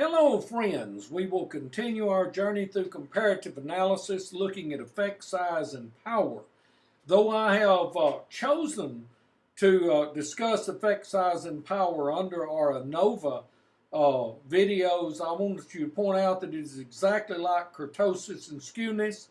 Hello friends, we will continue our journey through comparative analysis looking at effect size and power. Though I have uh, chosen to uh, discuss effect size and power under our ANOVA uh, videos, I want you to point out that it is exactly like kurtosis and skewness.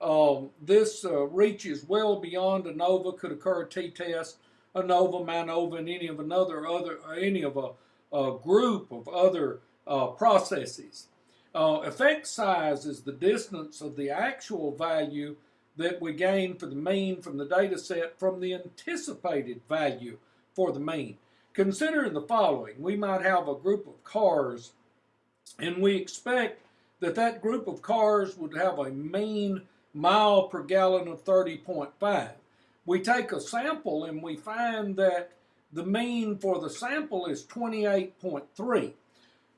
Um, this uh, reaches well beyond ANOVA, could occur a t-test, ANOVA, MANOVA, and any of another other any of a, a group of other uh, processes. Uh, effect size is the distance of the actual value that we gain for the mean from the data set from the anticipated value for the mean. Consider the following. We might have a group of cars and we expect that that group of cars would have a mean mile per gallon of 30.5. We take a sample and we find that the mean for the sample is 28.3.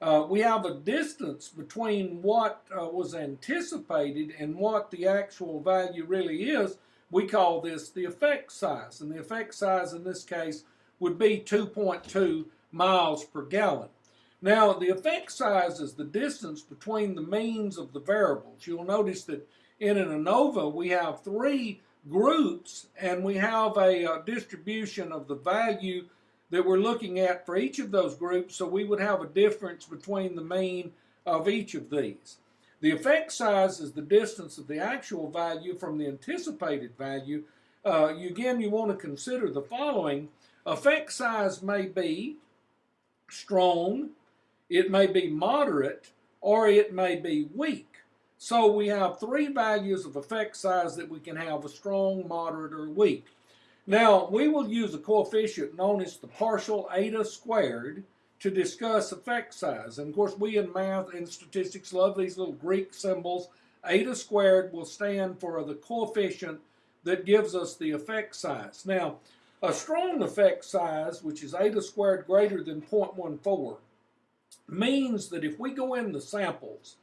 Uh, we have a distance between what uh, was anticipated and what the actual value really is. We call this the effect size, and the effect size in this case would be 2.2 miles per gallon. Now, the effect size is the distance between the means of the variables. You'll notice that in an ANOVA, we have three groups, and we have a, a uh, distribution of the value that we're looking at for each of those groups, so we would have a difference between the mean of each of these. The effect size is the distance of the actual value from the anticipated value. Uh, again, you want to consider the following. Effect size may be strong, it may be moderate, or it may be weak. So we have three values of effect size that we can have a strong, moderate, or weak. Now, we will use a coefficient known as the partial eta squared to discuss effect size. And of course, we in math and statistics love these little Greek symbols. Eta squared will stand for the coefficient that gives us the effect size. Now, a strong effect size, which is eta squared greater than 0.14, means that if we go in the samples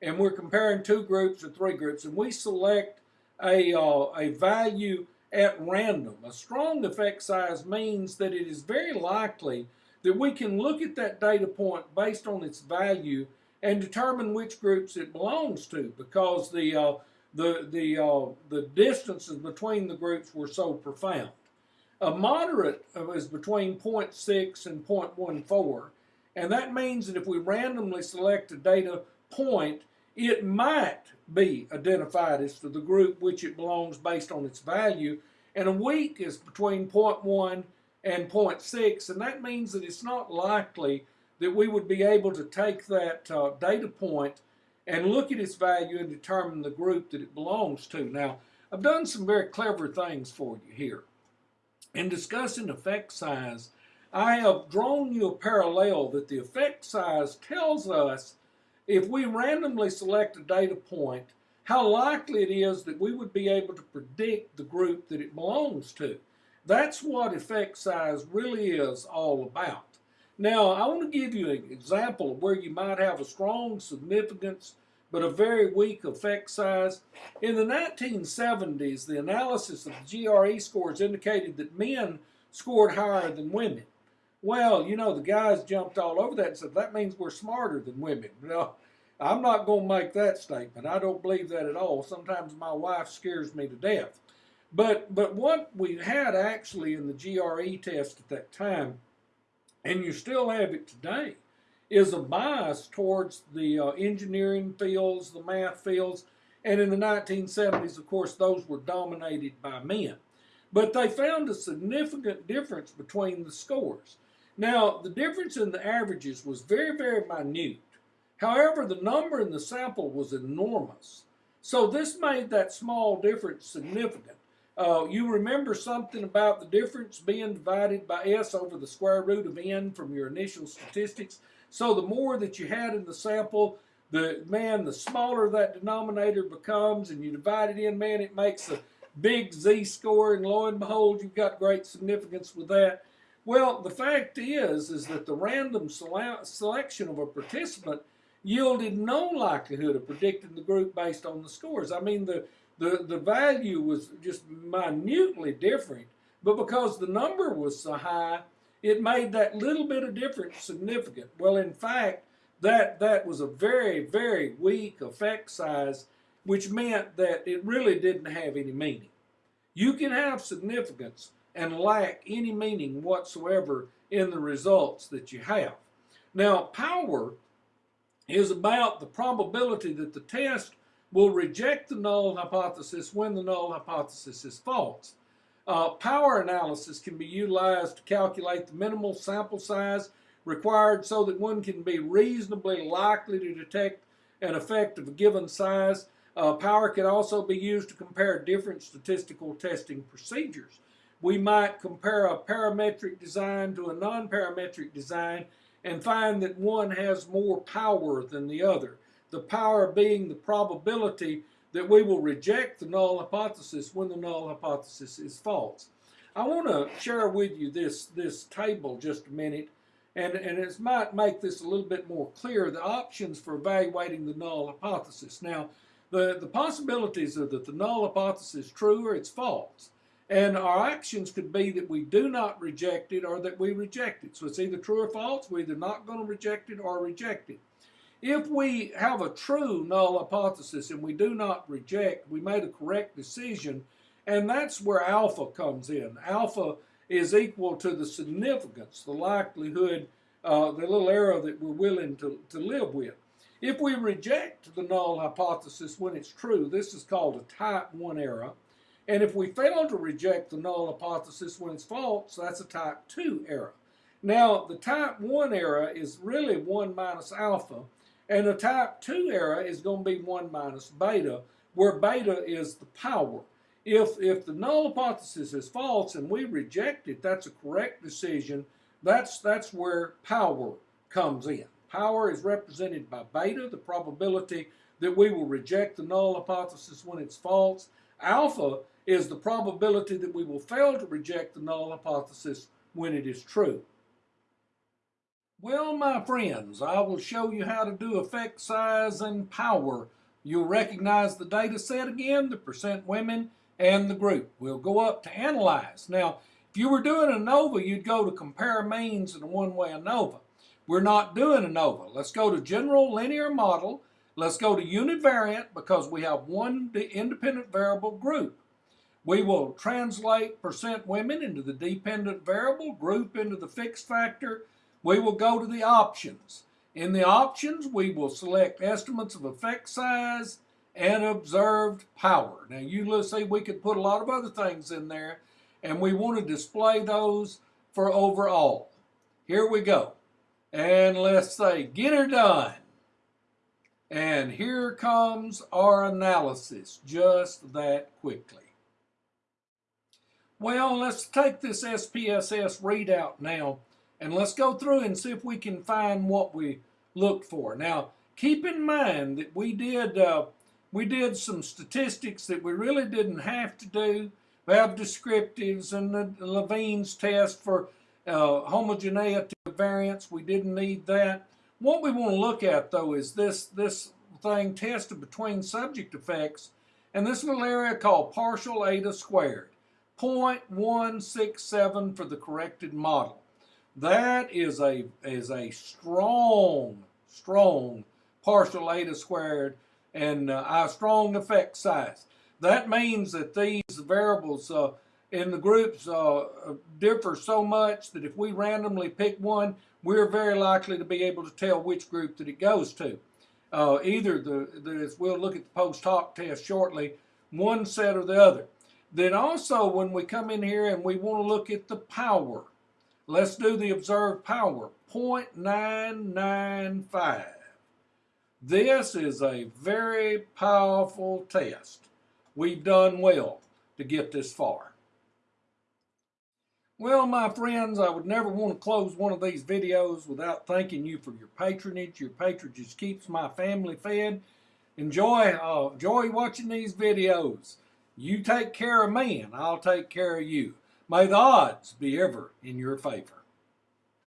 and we're comparing two groups or three groups and we select a, uh, a value at random. A strong effect size means that it is very likely that we can look at that data point based on its value and determine which groups it belongs to because the uh, the the uh, the distances between the groups were so profound. A moderate is between 0.6 and 0.14, and that means that if we randomly select a data point, it might be identified as to the group which it belongs based on its value. And a weak is between 0.1 and 0.6, and that means that it's not likely that we would be able to take that uh, data point and look at its value and determine the group that it belongs to. Now, I've done some very clever things for you here. In discussing effect size, I have drawn you a parallel that the effect size tells us if we randomly select a data point, how likely it is that we would be able to predict the group that it belongs to. That's what effect size really is all about. Now, I want to give you an example of where you might have a strong significance but a very weak effect size. In the 1970s, the analysis of the GRE scores indicated that men scored higher than women. Well, you know, the guys jumped all over that and said, that means we're smarter than women. No, I'm not going to make that statement. I don't believe that at all. Sometimes my wife scares me to death. But, but what we had actually in the GRE test at that time, and you still have it today, is a bias towards the uh, engineering fields, the math fields, and in the 1970s, of course, those were dominated by men. But they found a significant difference between the scores. Now, the difference in the averages was very, very minute. However, the number in the sample was enormous. So this made that small difference significant. Uh, you remember something about the difference being divided by s over the square root of n from your initial statistics. So the more that you had in the sample, the man, the smaller that denominator becomes, and you divide it in, man, it makes a big z-score, and lo and behold, you've got great significance with that. Well, the fact is, is that the random sele selection of a participant yielded no likelihood of predicting the group based on the scores. I mean, the, the, the value was just minutely different, but because the number was so high, it made that little bit of difference significant. Well, in fact, that that was a very very weak effect size, which meant that it really didn't have any meaning. You can have significance and lack any meaning whatsoever in the results that you have. Now, power is about the probability that the test will reject the null hypothesis when the null hypothesis is false. Uh, power analysis can be utilized to calculate the minimal sample size required so that one can be reasonably likely to detect an effect of a given size. Uh, power can also be used to compare different statistical testing procedures. We might compare a parametric design to a non-parametric design and find that one has more power than the other. The power being the probability that we will reject the null hypothesis when the null hypothesis is false. I want to share with you this, this table just a minute, and, and it might make this a little bit more clear, the options for evaluating the null hypothesis. Now, the, the possibilities are that the null hypothesis is true or it's false. And our actions could be that we do not reject it or that we reject it. So it's either true or false. We're either not going to reject it or reject it. If we have a true null hypothesis and we do not reject, we made a correct decision, and that's where alpha comes in. Alpha is equal to the significance, the likelihood, uh, the little error that we're willing to, to live with. If we reject the null hypothesis when it's true, this is called a type 1 error. And if we fail to reject the null hypothesis when it's false, that's a type 2 error. Now, the type 1 error is really 1 minus alpha, and the type 2 error is going to be 1 minus beta, where beta is the power. If, if the null hypothesis is false and we reject it, that's a correct decision. That's, that's where power comes in. Power is represented by beta, the probability that we will reject the null hypothesis when it's false. Alpha is the probability that we will fail to reject the null hypothesis when it is true. Well, my friends, I will show you how to do effect size and power. You'll recognize the data set again, the percent women, and the group. We'll go up to analyze. Now, if you were doing ANOVA, you'd go to compare means and one-way ANOVA. We're not doing ANOVA. Let's go to general linear model. Let's go to univariate because we have one independent variable group. We will translate percent women into the dependent variable, group into the fixed factor. We will go to the options. In the options, we will select estimates of effect size and observed power. Now, you see we could put a lot of other things in there, and we want to display those for overall. Here we go. And let's say, get her done. And here comes our analysis just that quickly. Well, let's take this SPSS readout now and let's go through and see if we can find what we looked for. Now, keep in mind that we did uh, we did some statistics that we really didn't have to do. We have descriptives and the Levene's test for uh, homogeneity of variance. We didn't need that. What we want to look at, though, is this, this thing tested between subject effects and this little area called partial eta squared. 0.167 for the corrected model. That is a, is a strong, strong partial eta squared and uh, a strong effect size. That means that these variables uh, in the groups uh, differ so much that if we randomly pick one, we're very likely to be able to tell which group that it goes to. Uh, either the, the, as we'll look at the post hoc test shortly, one set or the other. Then also when we come in here and we want to look at the power, let's do the observed power, 0.995. This is a very powerful test. We've done well to get this far. Well, my friends, I would never want to close one of these videos without thanking you for your patronage. Your patronage keeps my family fed. Enjoy, uh, enjoy watching these videos. You take care of me and I'll take care of you. May the odds be ever in your favor.